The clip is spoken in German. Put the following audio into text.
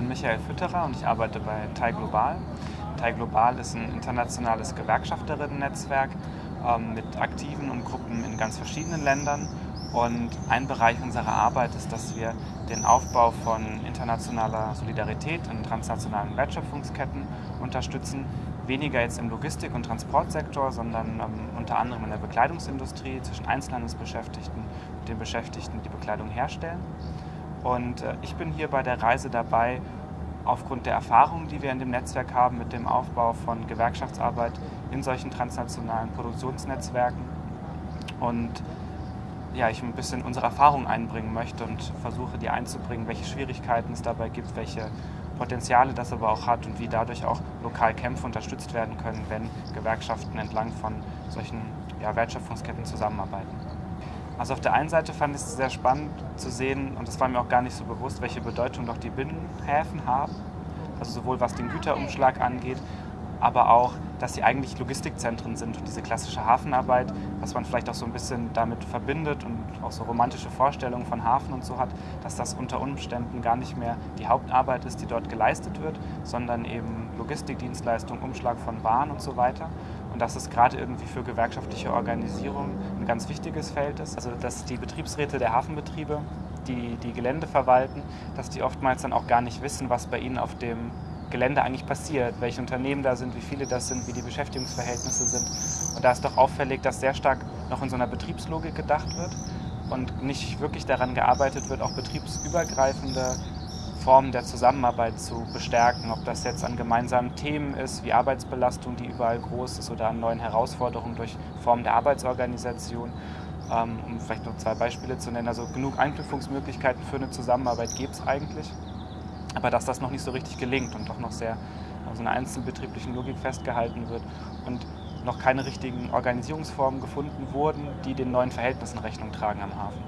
bin Michael Fütterer und ich arbeite bei TAI Global. TAI Global ist ein internationales Gewerkschafterinnen-Netzwerk ähm, mit Aktiven und Gruppen in ganz verschiedenen Ländern. Und ein Bereich unserer Arbeit ist, dass wir den Aufbau von internationaler Solidarität in transnationalen Wertschöpfungsketten unterstützen. Weniger jetzt im Logistik- und Transportsektor, sondern ähm, unter anderem in der Bekleidungsindustrie zwischen Einzelhandelsbeschäftigten und den Beschäftigten, die Bekleidung herstellen. Und äh, ich bin hier bei der Reise dabei, aufgrund der Erfahrungen, die wir in dem Netzwerk haben mit dem Aufbau von Gewerkschaftsarbeit in solchen transnationalen Produktionsnetzwerken. Und ja, ich ein bisschen unsere Erfahrung einbringen möchte und versuche, die einzubringen, welche Schwierigkeiten es dabei gibt, welche Potenziale das aber auch hat und wie dadurch auch lokal Kämpfe unterstützt werden können, wenn Gewerkschaften entlang von solchen ja, Wertschöpfungsketten zusammenarbeiten. Also auf der einen Seite fand ich es sehr spannend zu sehen, und das war mir auch gar nicht so bewusst, welche Bedeutung doch die Binnenhäfen haben. Also sowohl was den Güterumschlag angeht, aber auch, dass sie eigentlich Logistikzentren sind und diese klassische Hafenarbeit, was man vielleicht auch so ein bisschen damit verbindet und auch so romantische Vorstellungen von Hafen und so hat, dass das unter Umständen gar nicht mehr die Hauptarbeit ist, die dort geleistet wird, sondern eben Logistikdienstleistung, Umschlag von Waren und so weiter. Und dass es gerade irgendwie für gewerkschaftliche Organisation ein ganz wichtiges Feld ist. Also dass die Betriebsräte der Hafenbetriebe, die die Gelände verwalten, dass die oftmals dann auch gar nicht wissen, was bei ihnen auf dem Gelände eigentlich passiert, welche Unternehmen da sind, wie viele das sind, wie die Beschäftigungsverhältnisse sind. Und da ist doch auffällig, dass sehr stark noch in so einer Betriebslogik gedacht wird und nicht wirklich daran gearbeitet wird, auch betriebsübergreifende Formen der Zusammenarbeit zu bestärken, ob das jetzt an gemeinsamen Themen ist, wie Arbeitsbelastung, die überall groß ist, oder an neuen Herausforderungen durch Formen der Arbeitsorganisation. Ähm, um vielleicht noch zwei Beispiele zu nennen. Also genug Anknüpfungsmöglichkeiten für eine Zusammenarbeit gibt es eigentlich, aber dass das noch nicht so richtig gelingt und doch noch sehr auf so einer einzelbetrieblichen Logik festgehalten wird und noch keine richtigen Organisierungsformen gefunden wurden, die den neuen Verhältnissen Rechnung tragen am Hafen.